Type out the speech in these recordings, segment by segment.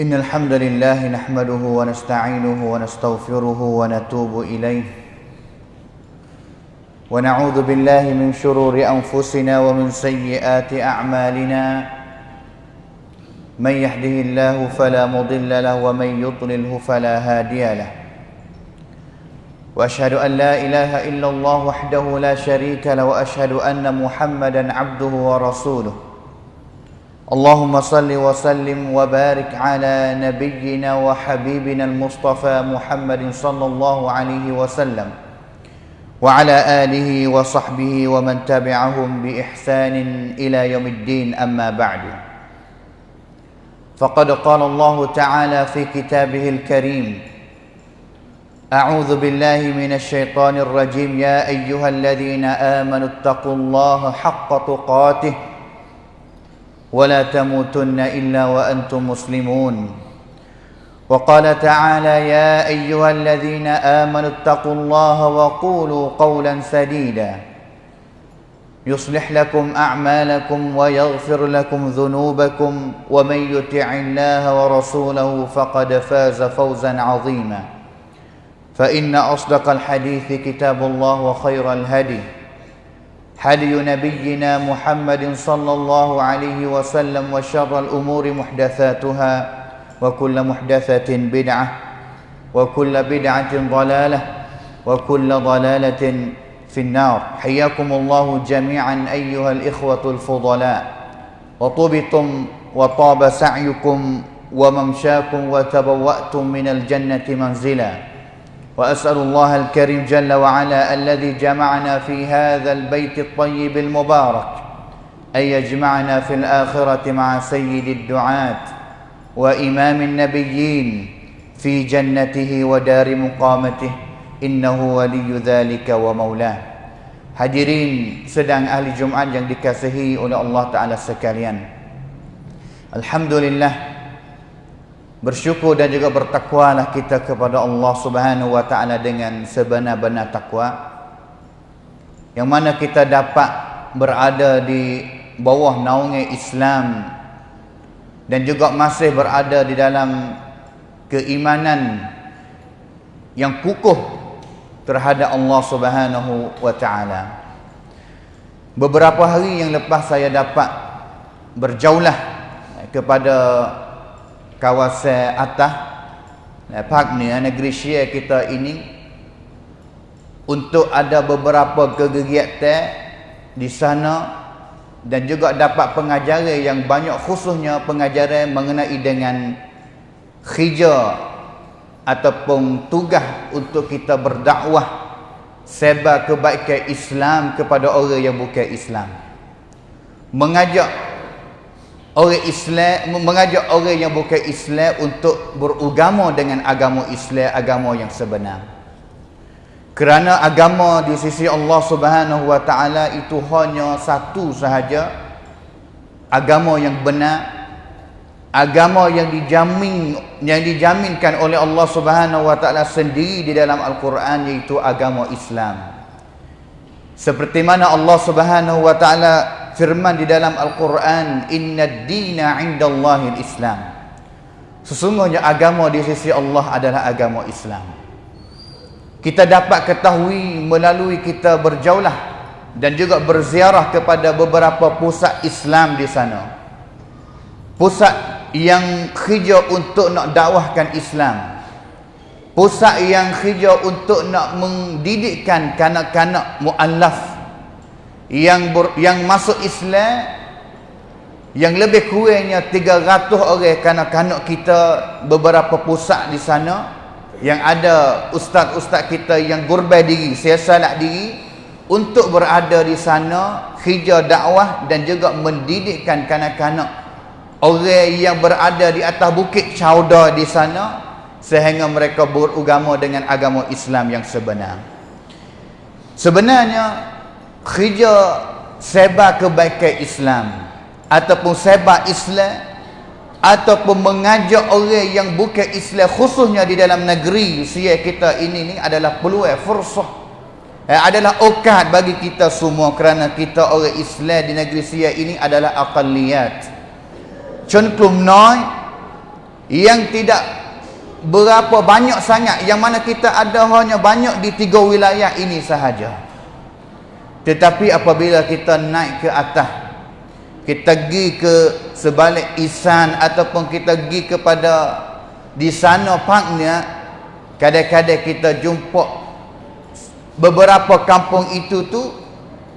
إن الحمد لله نحمده ونستعينه ونستغفره ونتوب إليه. ونعوذ بالله من شرور أنفسنا ومن سيئات أعمالنا. من يهده الله فلا مضل له ومن يضلله فلا هادي له. وأشهد أن لا إله إلا الله وحده لا شريك له وأشهد أن محمدا عبده ورسوله. اللهم صل وسلم وبارك على نبينا وحبيبنا المصطفى محمد صلى الله عليه وسلم وعلى آله وصحبه ومن تبعهم بإحسان إلى يوم الدين. أما بعد فقد قال الله تعالى في كتابه الكريم أعوذ بالله من الشيطان الرجيم. يا أيها الذين آمنوا اتقوا الله حق تقاته ولا تموتن إلا وأنتم مسلمون. وقال تعالى يا أيها الذين آمنوا اتقوا الله وقولوا قولا سديدا. يصلح لكم أعمالكم ويغفر لكم ذنوبكم ومن يطع الله ورسوله فقد فاز فوزا عظيما. فإن أصدق الحديث كتاب الله وخير الهدي هدي نبينا محمد صلى الله عليه وسلم وشر الأمور محدثاتها وكل محدثة بدعة وكل بدعة ضلالة وكل ضلالة في النار. حياكم الله جميعا أيها الإخوة الفضلاء. وطبتم وطاب سعيكم وممشاكم وتبوأتم من الجنة منزلاً. وأسأل الله الكريم جل وعلا الذي جمعنا في هذا البيت الطيب المبارك أن يجمعنا في الآخرة مع سيد الدعاة وإمام النبيين في جنته ودار مقامته إنه ولي ذلك ومولاه Hadirin sedang ahli Jumaat yang dikasihi oleh Allah Taala sekalian. Alhamdulillah Bersyukur dan juga bertakwalah kita kepada Allah Subhanahu wa taala dengan sebenar-benar takwa. Yang mana kita dapat berada di bawah naungan Islam dan juga masih berada di dalam keimanan yang kukuh terhadap Allah Subhanahu wa taala. Beberapa hari yang lepas saya dapat berjaulah kepada kawasan atas park ni negeri Syia kita ini untuk ada beberapa kegiatan di sana dan juga dapat pengajaran yang banyak khususnya pengajaran mengenai dengan khija ataupun tugas untuk kita berdakwah sebar kebaikan Islam kepada orang yang bukan Islam. Mengajak orang Islam mengajak orang yang bukan Islam untuk beragama dengan agama Islam agama yang sebenar kerana agama di sisi Allah Subhanahu wa taala itu hanya satu sahaja agama yang benar agama yang dijamin yang dijaminkan oleh Allah Subhanahu wa taala sendiri di dalam Al-Quran iaitu agama Islam. Seperti mana Allah Subhanahu wa taala firman di dalam Al-Quran, "Innad dina 'indallahi al-Islam." Sesungguhnya agama di sisi Allah adalah agama Islam. Kita dapat ketahui melalui kita berjaulah dan juga berziarah kepada beberapa pusat Islam di sana. Pusat yang hijau untuk nak dakwahkan Islam pusat yang hijau untuk nak mendidikkan kanak-kanak muallaf yang ber, yang masuk Islam yang lebih kurangnya 300 orang kanak-kanak kita beberapa pusat di sana yang ada ustaz-ustaz kita yang gurbai diri siasalat diri untuk berada di sana hijau dakwah dan juga mendidikkan kanak-kanak orang yang berada di atas bukit Chowda di sana sehingga mereka beragama dengan agama Islam yang sebenar. Sebenarnya kerja sebar kebaikan Islam ataupun sebar Islam ataupun mengajak orang yang bukan Islam khususnya di dalam negeri sia kita ini ni adalah peluang fursah. Eh, adalah okat bagi kita semua kerana kita orang Islam di negeri sia ini adalah aqalliyat. Cengklum noi yang tidak berapa banyak sangat yang mana kita ada hanya banyak di tiga wilayah ini sahaja tetapi apabila kita naik ke atas kita pergi ke sebalik isan ataupun kita pergi kepada di sana parknya kadang-kadang kita jumpa beberapa kampung itu tu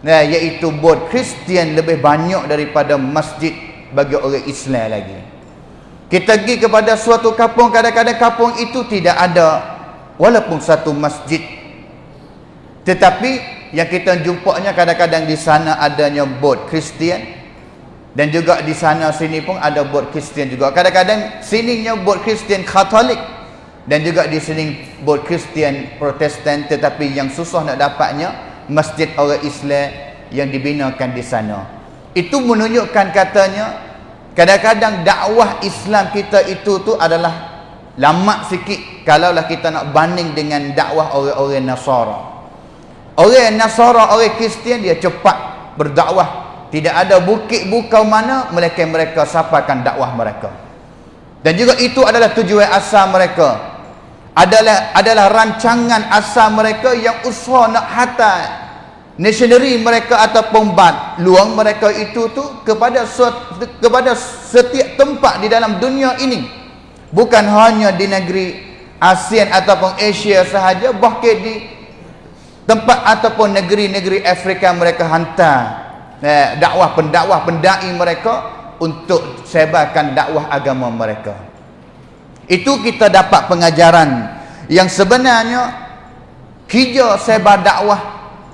nah, iaitu buat Kristian lebih banyak daripada masjid bagi orang Islam lagi. Kita pergi kepada suatu kampung, kadang-kadang kampung itu tidak ada walaupun satu masjid. Tetapi yang kita jumpanya kadang-kadang di sana adanya bot Kristian. Dan juga di sana sini pun ada bot Kristian juga. Kadang-kadang sininya bot Kristian Katolik. Dan juga di sini bot Kristian Protestan. Tetapi yang susah nak dapatnya masjid orang Islam yang dibinakan di sana. Itu menunjukkan katanya kadang-kadang dakwah Islam kita itu tu adalah lama sikit. Kalaulah kita nak banding dengan dakwah orang-orang Nasara orang Nasara orang Kristian dia cepat berdakwah. Tidak ada bukit bukau mana melainkan mereka sampaikan dakwah mereka. Dan juga itu adalah tujuan asal mereka. Adalah adalah rancangan asal mereka yang usaha nak hatta Nationary mereka ataupun bad luang mereka itu tu kepada kepada setiap tempat di dalam dunia ini. Bukan hanya di negeri ASEAN ataupun Asia sahaja bahkan di tempat ataupun negeri-negeri Afrika mereka hantar eh, dakwah pendakwah pendai mereka untuk sebarkan dakwah agama mereka. Itu kita dapat pengajaran yang sebenarnya kerja sebar dakwah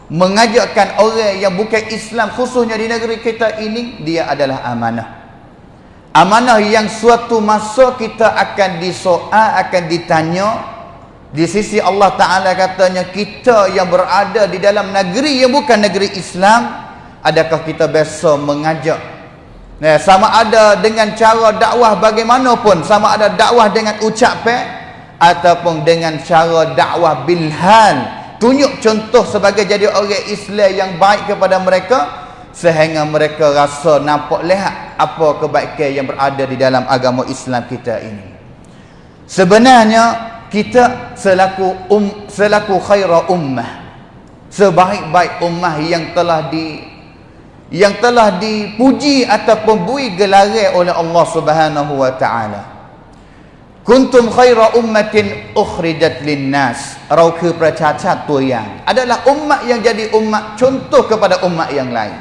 mengajakkan orang yang bukan Islam khususnya di negeri kita ini dia adalah amanah. Amanah yang suatu masa kita akan disoal akan ditanya di sisi Allah Ta'ala katanya kita yang berada di dalam negeri yang bukan negeri Islam adakah kita biasa mengajak? Nah, sama ada dengan cara dakwah bagaimanapun. Sama ada dakwah dengan ucapan ataupun dengan cara dakwah bilhal tunjuk contoh sebagai jadi orang Islam yang baik kepada mereka sehingga mereka rasa nampak lihat apa kebaikan yang berada di dalam agama Islam kita ini. Sebenarnya kita selaku um, selaku khaira ummah sebaik-baik ummah yang telah di yang telah dipuji ataupun bui gelaran oleh Allah Subhanahu wa taala Kuntum khaira ummatin ukhrijat linnas. Rauke ประชาชาติตัวอย่าง adalah umat yang jadi umat contoh kepada umat yang lain.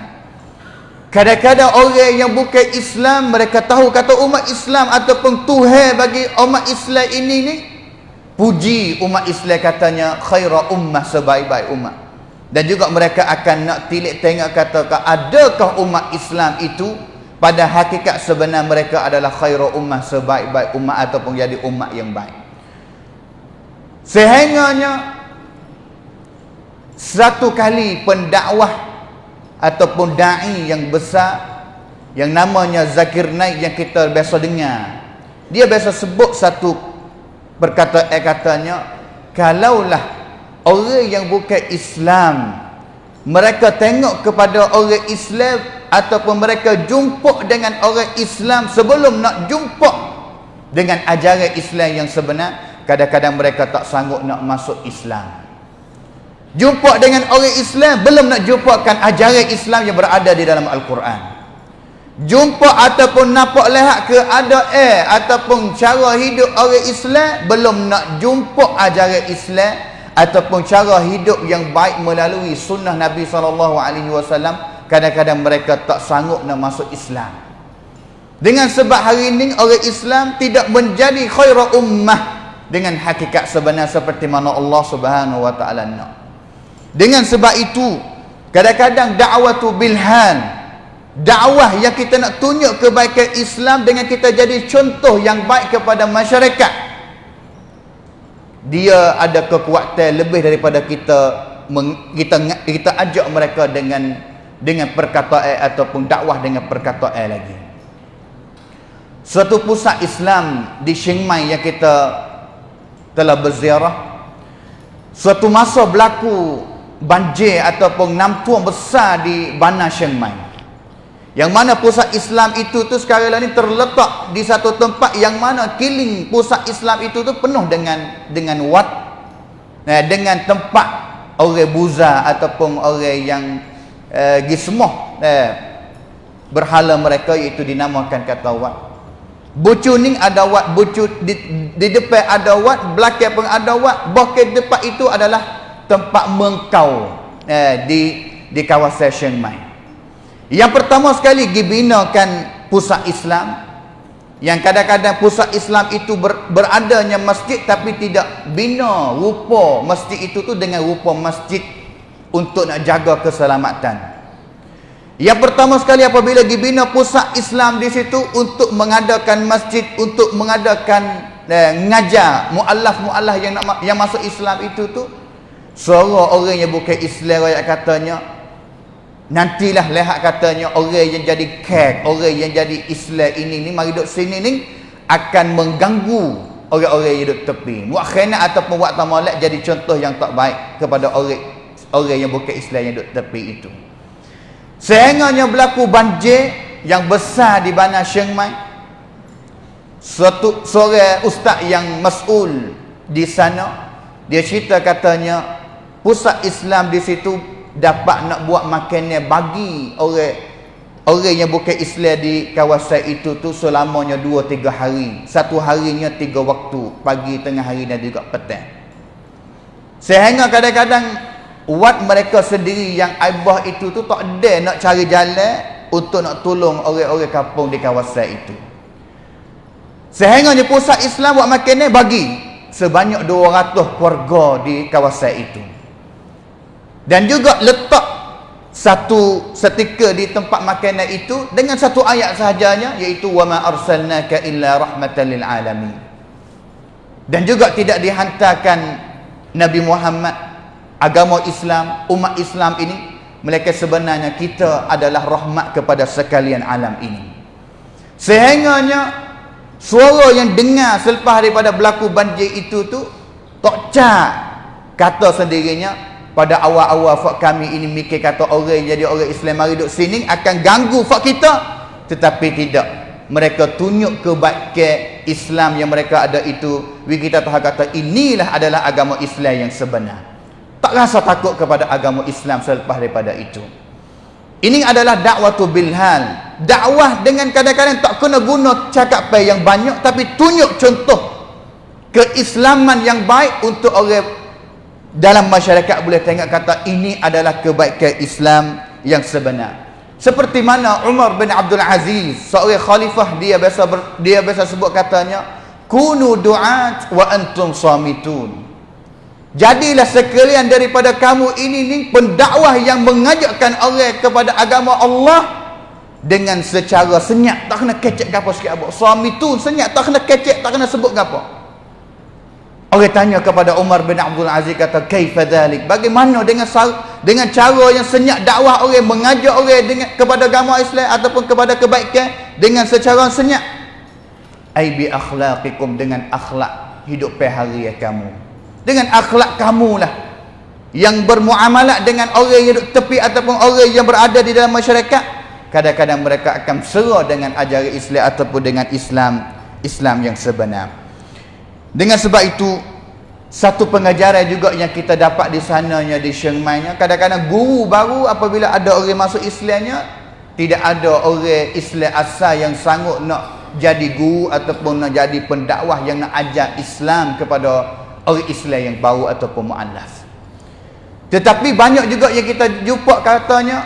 Kadang-kadang orang yang bukan Islam mereka tahu kata umat Islam ataupun Tuhan bagi umat Islam ini ni puji umat Islam katanya khaira ummah sebaik-baik umat. Dan juga mereka akan nak tilik tengok kata adakah umat Islam itu pada hakikat sebenar mereka adalah khairu ummah sebaik-baik ummah ataupun jadi ummah yang baik sehingganya satu kali pendakwah ataupun da'i yang besar yang namanya Zakir Naik yang kita biasa dengar. Dia biasa sebut satu perkataan eh, katanya kalaulah orang yang bukan Islam mereka tengok kepada orang Islam ataupun mereka jumpa dengan orang Islam sebelum nak jumpa dengan ajaran Islam yang sebenar kadang-kadang mereka tak sanggup nak masuk Islam. Jumpa dengan orang Islam belum nak jumpakan ajaran Islam yang berada di dalam Al-Quran jumpa ataupun nampak lihat ke ada eh ataupun cara hidup orang Islam belum nak jumpa ajaran Islam ataupun cara hidup yang baik melalui sunnah Nabi SAW kadang-kadang mereka tak sanggup nak masuk Islam. Dengan sebab hari ini orang Islam tidak menjadi khaira ummah dengan hakikat sebenar seperti mana Allah Subhanahu wa taala nak. Dengan sebab itu kadang-kadang dakwah tu bilhan dakwah yang kita nak tunjuk kebaikan Islam dengan kita jadi contoh yang baik kepada masyarakat dia ada kekuatan lebih daripada kita kita kita ajak mereka dengan dengan perkataan ataupun dakwah dengan perkataan lagi. Suatu pusat Islam di Chiang Mai yang kita telah berziarah suatu masa berlaku banjir ataupun nampuan besar di Bana Chiang Mai. Yang mana pusat Islam itu tu sekarang ni terletak di satu tempat yang mana killing pusat Islam itu tu penuh dengan dengan wat eh, dengan tempat orang buza ataupun orang yang eh, gismoh eh, berhala mereka iaitu dinamakan kata wat. Bucu ni ada wat, bucu di, di depan ada wat, belakang pun ada wat, bahkan depan itu adalah tempat mengkau eh, di di kawasan Chiang Mai. Yang pertama sekali dibinakan pusat Islam yang kadang-kadang pusat Islam itu ber, beradanya masjid tapi tidak bina rupa masjid itu tu dengan rupa masjid untuk nak jaga keselamatan. Yang pertama sekali apabila dibina pusat Islam di situ untuk mengadakan masjid untuk mengadakan eh, ngajar muallaf-muallaf yang nak yang masuk Islam itu tu suara orang yang bukan Islam rakyat katanya Nantilah lihat katanya orang yang jadi kek, orang yang jadi Islam ini ni mari duduk sini ni akan mengganggu orang-orang yang duduk tepi. Buat khainat ataupun buat tamalak jadi contoh yang tak baik kepada orang orang yang bukan Islam yang duduk tepi itu. Sehengganya berlaku banjir yang besar di Bana Chiang Mai. Suatu sore ustaz yang mas'ul di sana dia cerita katanya pusat Islam di situ dapat nak buat makannya bagi orang orang yang bukan Islam di kawasan itu tu selamanya 2 3 hari. Satu harinya tiga waktu, pagi, tengah hari dan juga petang. Sehingga kadang-kadang wat mereka sendiri yang aibah itu tu tak ada nak cari jalan untuk nak tolong orang-orang kampung di kawasan itu. Sehingga pusat Islam buat makannya bagi sebanyak 200 keluarga di kawasan itu dan juga letak satu setika di tempat makanan itu dengan satu ayat sahajanya iaitu wama arsalnaka illa rahmatan lil alamin. Dan juga tidak dihantarkan Nabi Muhammad agama Islam umat Islam ini mereka sebenarnya kita adalah rahmat kepada sekalian alam ini. Sehingganya suara yang dengar selepas daripada berlaku banjir itu tu tak cak kata sendirinya pada awal-awal fak kami ini mikir kata orang jadi orang Islam mari duduk sini akan ganggu fak kita. Tetapi tidak. Mereka tunjuk kebaikan Islam yang mereka ada itu. We kita tahu kata inilah adalah agama Islam yang sebenar. Tak rasa takut kepada agama Islam selepas daripada itu. Ini adalah dakwah tu bilhal. Dakwah dengan kadang-kadang tak kena guna cakap yang banyak tapi tunjuk contoh keislaman yang baik untuk orang dalam masyarakat boleh tengok kata ini adalah kebaikan Islam yang sebenar. Seperti mana Umar bin Abdul Aziz seorang khalifah dia biasa ber, dia biasa sebut katanya kunu du'at wa antum samitun. Jadilah sekalian daripada kamu ini ni pendakwah yang mengajakkan orang kepada agama Allah dengan secara senyap. Tak kena kecek apa sikit apa. Samitun senyap. Tak kena kecek tak kena sebut apa Orang tanya kepada Umar bin Abdul Aziz kata kaifa dhalik? Bagaimana dengan dengan cara yang senyap dakwah orang mengajak orang dengan kepada agama Islam ataupun kepada kebaikan dengan secara senyap? Ai bi akhlaqikum dengan akhlak hidup hari kamu. Dengan akhlak kamu lah yang bermuamalat dengan orang yang duduk tepi ataupun orang yang berada di dalam masyarakat kadang-kadang mereka akan serah dengan ajaran Islam ataupun dengan Islam Islam yang sebenar dengan sebab itu satu pengajaran juga yang kita dapat di sananya di Mai kadang-kadang guru baru apabila ada orang masuk Islamnya tidak ada orang Islam asal yang sanggup nak jadi guru ataupun nak jadi pendakwah yang nak ajar Islam kepada orang Islam yang baru ataupun mu'allaf tetapi banyak juga yang kita jumpa katanya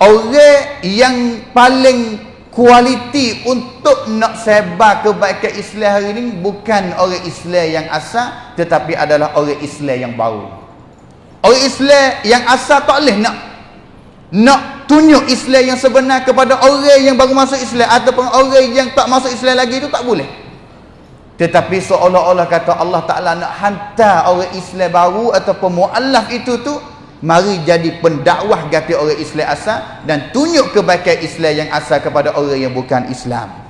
orang yang paling kualiti untuk nak sebar kebaikan Islam hari ini bukan orang Islam yang asal tetapi adalah orang Islam yang baru. Orang Islam yang asal tak boleh nak nak tunjuk Islam yang sebenar kepada orang yang baru masuk Islam ataupun orang yang tak masuk Islam lagi itu tak boleh. Tetapi seolah-olah kata Allah Ta'ala nak hantar orang Islam baru ataupun mu'allaf itu tu Mari jadi pendakwah ganti orang Islam asal Dan tunjuk kebaikan Islam yang asal kepada orang yang bukan Islam.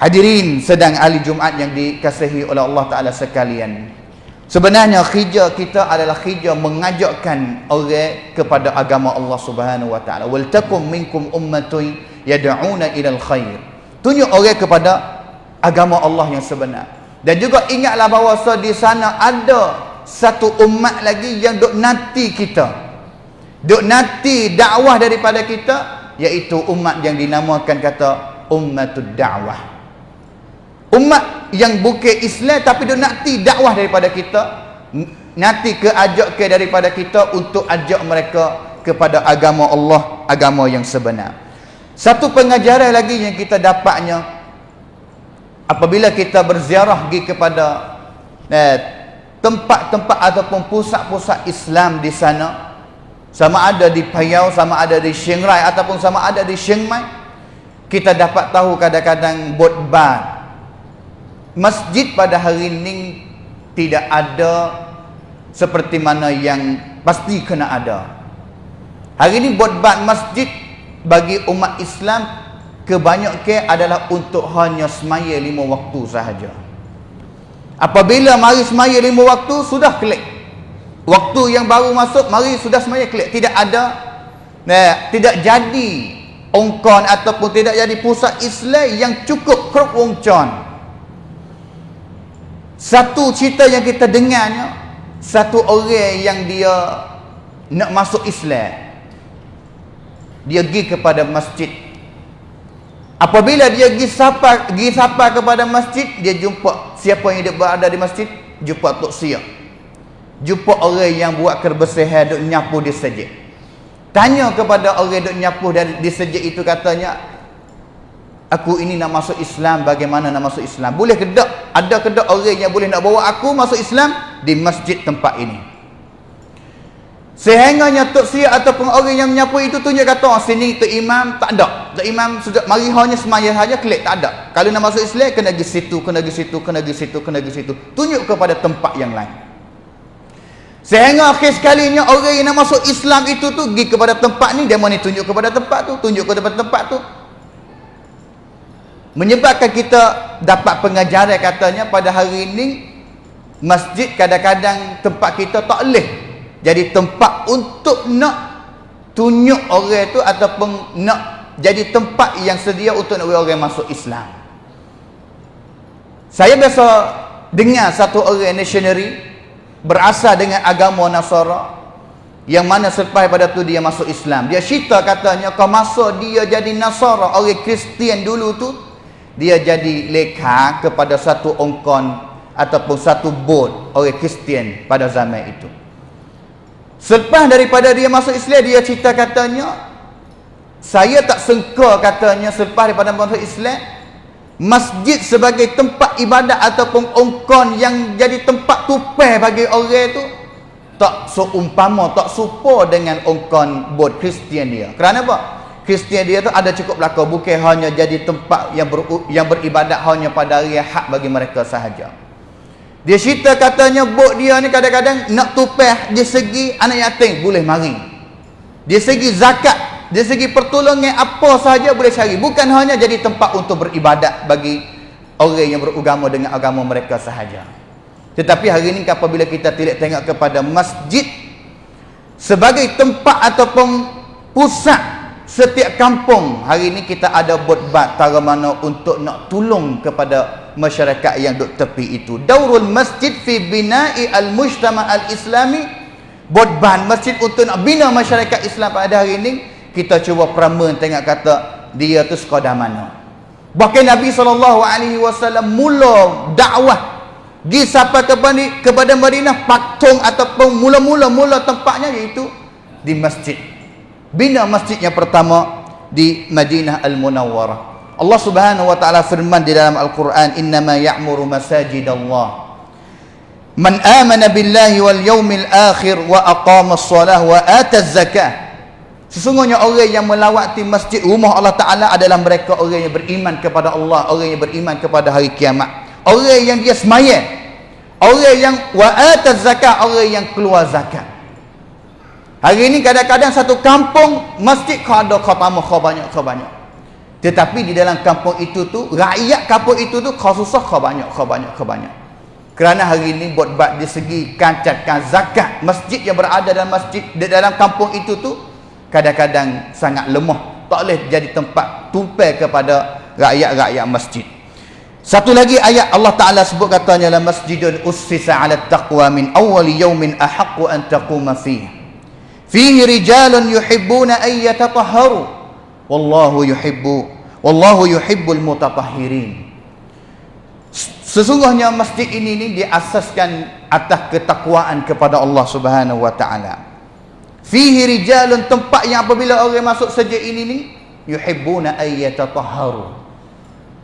Hadirin sedang ahli Jumaat yang dikasihi oleh Allah Ta'ala sekalian. Sebenarnya khijah kita adalah khijah mengajakkan orang kepada agama Allah Subhanahu Wa Ta'ala. Waltakum minkum ummatun yada'una ilal khair. Tunjuk orang kepada agama Allah yang sebenar. Dan juga ingatlah bahawa di sana ada satu umat lagi yang duk nanti kita. Duk nanti dakwah daripada kita iaitu umat yang dinamakan kata ummatud dakwah. Umat yang bukan Islam tapi duk nanti dakwah daripada kita nanti ke ajak ke daripada kita untuk ajak mereka kepada agama Allah, agama yang sebenar. Satu pengajaran lagi yang kita dapatnya apabila kita berziarah pergi kepada eh, tempat-tempat ataupun pusat-pusat Islam di sana sama ada di Payau, sama ada di Chiang Rai ataupun sama ada di Chiang Mai kita dapat tahu kadang-kadang botban masjid pada hari ini tidak ada seperti mana yang pasti kena ada hari ini botban masjid bagi umat Islam kebanyakan adalah untuk hanya semaya lima waktu sahaja. Apabila mari semaya lima waktu, sudah klik. Waktu yang baru masuk, mari sudah semaya klik. Tidak ada, nah, tidak jadi ongkon ataupun tidak jadi pusat Islam yang cukup krok wongcon. Satu cerita yang kita dengarnya, satu orang yang dia nak masuk Islam. Dia pergi kepada masjid Apabila dia pergi sapa, pergi sapa kepada masjid, dia jumpa siapa yang dia berada di masjid, jumpa Tok Sia. Jumpa orang yang buat kebersihan duk nyapu di sejid. Tanya kepada orang duk nyapu di sejid itu katanya, aku ini nak masuk Islam, bagaimana nak masuk Islam? Boleh ke tak? Ada ke tak orang yang boleh nak bawa aku masuk Islam di masjid tempat ini? Sehingga nyatuk sia ataupun orang yang menyapu itu tunjuk kata oh, sini tu imam tak ada. Tu imam sudah mari hanya semaya saja klik tak ada. Kalau nak masuk Islam kena pergi situ, kena pergi situ, kena pergi situ, kena pergi situ. Tunjuk kepada tempat yang lain. Sehingga akhir sekalinya orang yang nak masuk Islam itu tu pergi kepada tempat ni dia mau tunjuk kepada tempat tu, tunjuk kepada tempat tu. Menyebabkan kita dapat pengajaran katanya pada hari ini masjid kadang-kadang tempat kita tak boleh jadi tempat untuk nak tunjuk orang tu ataupun nak jadi tempat yang sedia untuk nak orang masuk Islam. Saya biasa dengar satu orang missionary berasal dengan agama Nasara yang mana selepas pada tu dia masuk Islam. Dia cerita katanya kau masuk dia jadi Nasara orang Kristian dulu tu dia jadi leka kepada satu ongkon ataupun satu boat orang Kristian pada zaman itu Selepas daripada dia masuk Islam dia cerita katanya saya tak sengka katanya selepas daripada masuk Islam masjid sebagai tempat ibadat ataupun ongkon yang jadi tempat tupai bagi orang tu tak seumpama tak serupa dengan ongkon bot Kristian dia. Kerana apa? Kristian dia tu ada cukup belaka bukan hanya jadi tempat yang ber, yang beribadat hanya pada hari hak bagi mereka sahaja. Dia cerita katanya bok dia ni kadang-kadang nak tupeh dia segi anak yatim boleh mari. Dia segi zakat, dia segi pertolongan apa sahaja boleh cari. Bukan hanya jadi tempat untuk beribadat bagi orang yang beragama dengan agama mereka sahaja. Tetapi hari ini apabila kita tidak tengok kepada masjid sebagai tempat ataupun pusat setiap kampung hari ini kita ada buat tara mana untuk nak tolong kepada masyarakat yang duduk tepi itu. Daurul masjid fi bina'i al-mujtama al-islami. Buat masjid untuk nak bina masyarakat Islam pada hari ini. Kita cuba peraman tengok kata dia tu sekadar mana. Bahkan Nabi SAW mula dakwah di sampai kepada, kepada Madinah patung ataupun mula-mula mula tempatnya iaitu di masjid. Bina masjid yang pertama di Madinah Al-Munawwarah. Allah Subhanahu wa taala firman di dalam Al-Qur'an, "Innama ya'muru masajidallah man amana billahi wal yawmil akhir wa aqama as-salah wa ata az-zakah." Sesungguhnya orang yang melawati masjid rumah Allah Taala adalah mereka orang yang beriman kepada Allah, orang yang beriman kepada hari kiamat. Orang yang dia semaya. Orang yang wa ata zakat, orang yang keluar zakat. Hari ini kadang-kadang satu kampung masjid kau ada kau tambah kau banyak kau banyak. Tetapi di dalam kampung itu tu rakyat kampung itu tu kau susah kau banyak kau banyak kau banyak. Kerana hari ini buat bab di segi kancatkan zakat masjid yang berada dalam masjid di dalam kampung itu tu kadang-kadang sangat lemah. Tak boleh jadi tempat tumpai kepada rakyat-rakyat masjid. Satu lagi ayat Allah Taala sebut katanya la masjidun ussisa 'ala taqwa min awwali yawmin ahaqqu an taquma fihi fihi rijalun yuhibbuna ay yatatahharu wallahu yuhibbu wallahu yuhibbul mutatahhirin. Sesungguhnya masjid ini ni diasaskan atas ketakwaan kepada Allah Subhanahu wa taala. Fihi rijalun tempat yang apabila orang masuk saja ini ni yuhibbuna ay yatatahharu.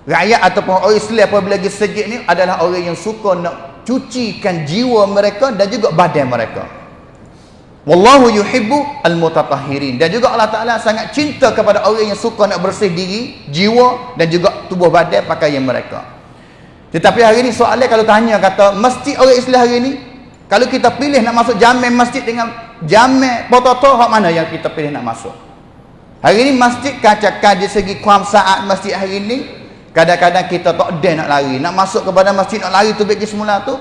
Rakyat ataupun orang Islam apabila lagi sejid ni adalah orang yang suka nak cucikan jiwa mereka dan juga badan mereka Wallahu yuhibbu al-mutatahhirin. Dan juga Allah Taala sangat cinta kepada orang yang suka nak bersih diri, jiwa dan juga tubuh badan pakaian mereka. Tetapi hari ini soalnya kalau tanya kata masjid orang Islam hari ini, kalau kita pilih nak masuk jamin masjid dengan jamin pototo hak mana yang kita pilih nak masuk? Hari ini masjid kaca di segi kuam saat masjid hari ini kadang-kadang kita tak ada nak lari, nak masuk kepada masjid nak lari tu bagi semula tu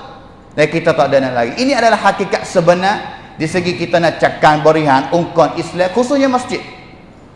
dan kita tak ada nak lari. Ini adalah hakikat sebenar di segi kita nak cakap berihan ungkon Islam khususnya masjid.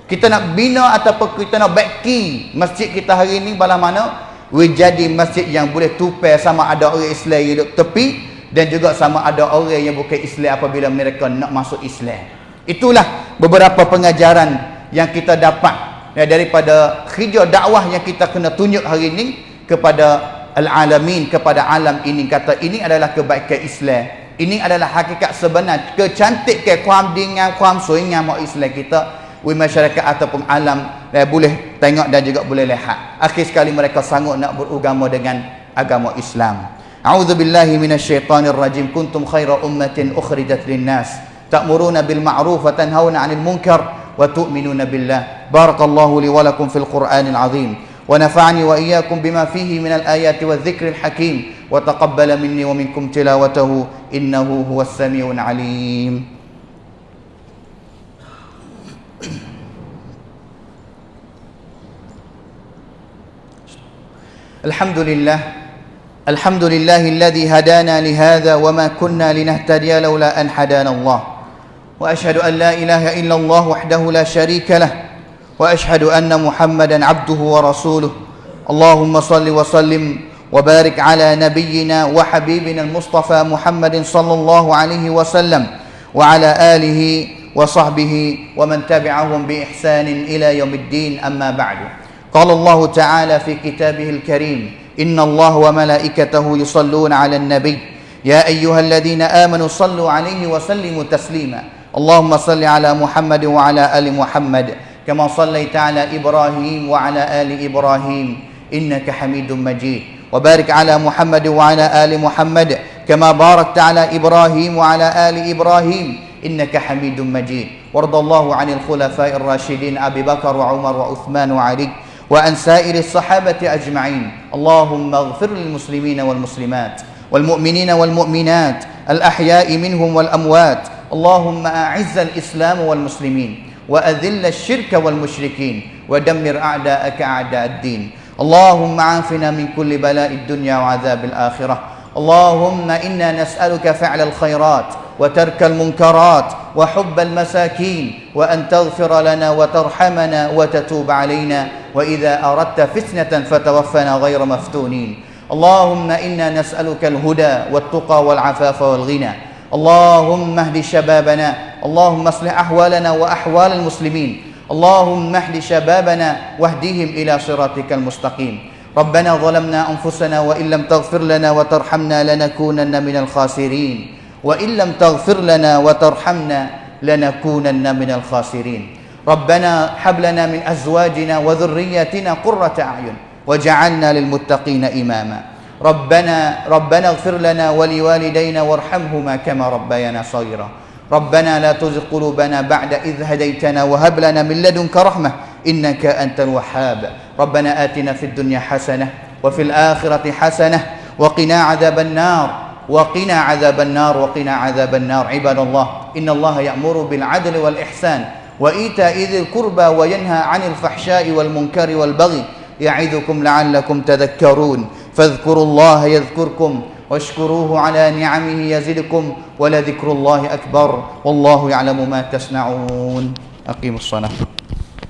Kita nak bina ataupun kita nak baiki masjid kita hari ini bala mana? Jadi masjid yang boleh tupai sama ada orang Islam duduk tepi dan juga sama ada orang yang bukan Islam apabila mereka nak masuk Islam. Itulah beberapa pengajaran yang kita dapat ya, daripada hijau dakwah yang kita kena tunjuk hari ini kepada al-alamin kepada alam ini. Kata ini adalah kebaikan Islam ini adalah hakikat sebenar kecantik ke kuam dengan kuam suingan mak Islam kita we masyarakat ataupun alam eh, boleh tengok dan juga boleh lihat akhir sekali mereka sanggup nak beragama dengan agama Islam A'udzu billahi minasyaitonir rajim kuntum khaira ummatin ukhrijat linnas ta'muruna bil ma'ruf wa tanhauna 'anil munkar wa tu'minuna billah barakallahu li wa lakum fil qur'anil 'azim ونفعني وإياكم بما فيه من الآيات والذكر الحكيم وتقبل مني ومنكم تلاوته إنه هو السميع العليم. الحمد لله الحمد لله الذي هدانا لهذا وما كنا لنهتدي لولا أن هدانا الله. وأشهد أن لا إله إلا الله وحده لا شريك له. وأشهد أن محمدا عبده ورسوله. اللهم صل وسلم وبارك على نبينا وحبيبنا المصطفى محمد صلى الله عليه وسلم وعلى آله وصحبه ومن تبعهم بإحسان إلى يوم الدين. أما بعد قال الله تعالى في كتابه الكريم إن الله وملائكته يصلون على النبي. يا أيها الذين آمنوا صلوا عليه وسلموا تسليما. اللهم صل على محمد وعلى آل محمد كما صليت على إبراهيم وعلى آل إبراهيم. إنك حميد مجيد. وبارك على محمد وعلى آل محمد كما باركت على إبراهيم وعلى آل إبراهيم. إنك حميد مجيد. وارض الله عن الخلفاء الراشدين أبي بكر وعمر وعثمان وعلي وعن سائر الصحابة أجمعين. اللهم اغفر للمسلمين والمسلمات والمؤمنين والمؤمنات الأحياء منهم والأموات. اللهم أعز الإسلام والمسلمين وأذل الشرك والمشركين ودمر أعداءك أعداء الدين. اللهم عافنا من كل بلاء الدنيا وعذاب الآخرة. اللهم إنا نسألك فعل الخيرات وترك المنكرات وحب المساكين وأن تغفر لنا وترحمنا وتتوب علينا. وإذا أردت فتنة فتوفنا غير مفتونين. اللهم إنا نسألك الهدى والتقى والعفاف والغنى. اللهم اهد شبابنا. اللهم اصلح أحوالنا وأحوال المسلمين. اللهم اهد شبابنا واهدهم إلى صراطك المستقيم. ربنا ظلمنا أنفسنا وإن لم تغفر لنا وترحمنا لنكونن من الخاسرين. وإن لم تغفر لنا وترحمنا لنكونن من الخاسرين. ربنا هب لنا من أزواجنا وذرياتنا قرة أعين وجعلنا للمتقين إماما. ربنا ربنا اغفر لنا ولوالدينا وارحمهما كما ربيانا صغيرا. ربنا لا تزغ قلوبنا بعد إذ هديتنا وهب لنا من لدنك رحمة إنك أنت الوهاب. ربنا آتنا في الدنيا حسنة وفي الآخرة حسنة وقنا عذاب النار وقنا عذاب النار وقنا عذاب النار. عباد الله إن الله يأمر بالعدل والإحسان وإيتاء ذي القربى وينهى عن الفحشاء والمنكر والبغي. يعظكم لعلكم تذكرون. فاذكروا الله يذكركم واشكروه على نعمه يزدكم ولذكر الله أكبر والله يعلم ما تصنعون. أقيموا الصلاة.